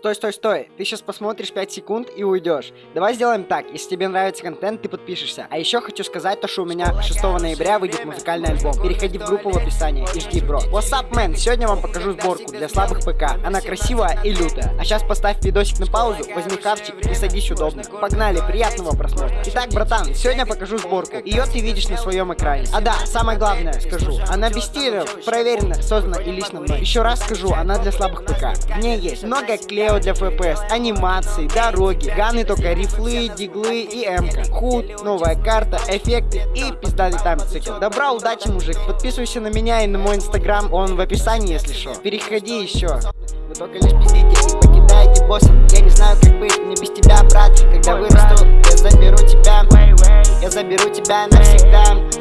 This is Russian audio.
Стой, стой, стой. Ты сейчас посмотришь 5 секунд и уйдешь. Давай сделаем так. Если тебе нравится контент, ты подпишешься. А еще хочу сказать то, что у меня 6 ноября выйдет музыкальный альбом. Переходи в группу в описании и жди, бро. What's up, man? Сегодня вам покажу сборку для слабых ПК. Она красивая и лютая. А сейчас поставь видосик на паузу, возьми хавчик и садись удобно. Погнали, приятного просмотра. Итак, братан, сегодня покажу сборку. Ее ты видишь на своем экране. А да, самое главное скажу. Она без стилеров, проверена, создана и лично мной. Еще раз скажу, она для слабых ПК. В ней есть много клея для FPS, анимации, дороги, ганы только рифлы, диглы и эмка, худ, новая карта, эффекты и пиздатый таймцикл. Добра, удачи, мужик. Подписывайся на меня и на мой инстаграм, он в описании, если что. Переходи еще. Вы только лишь пиздите и покидаете босса. Я не знаю, как быть мне без тебя, брат. Когда вырасту, я заберу тебя. Я заберу тебя навсегда.